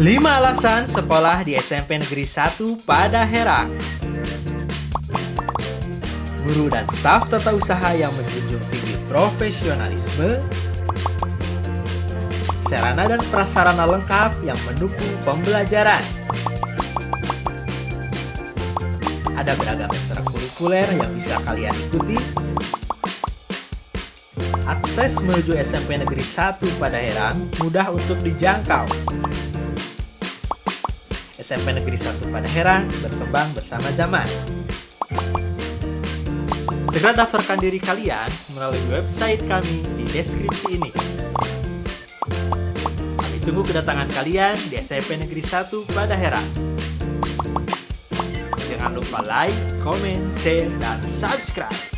5 alasan sekolah di SMP Negeri 1 pada Herang Guru dan staf tata usaha yang menjunjung tinggi profesionalisme Sarana dan prasarana lengkap yang mendukung pembelajaran. Ada beragam ekstrakurikuler yang bisa kalian ikuti. Akses menuju SMP Negeri 1 pada Herang mudah untuk dijangkau. SMP Negeri 1 pada Herang berkembang bersama zaman. Segera daftarkan diri kalian melalui website kami di deskripsi ini. Kami tunggu kedatangan kalian di SMP Negeri 1 pada Herang. Jangan lupa like, comment, share, dan subscribe.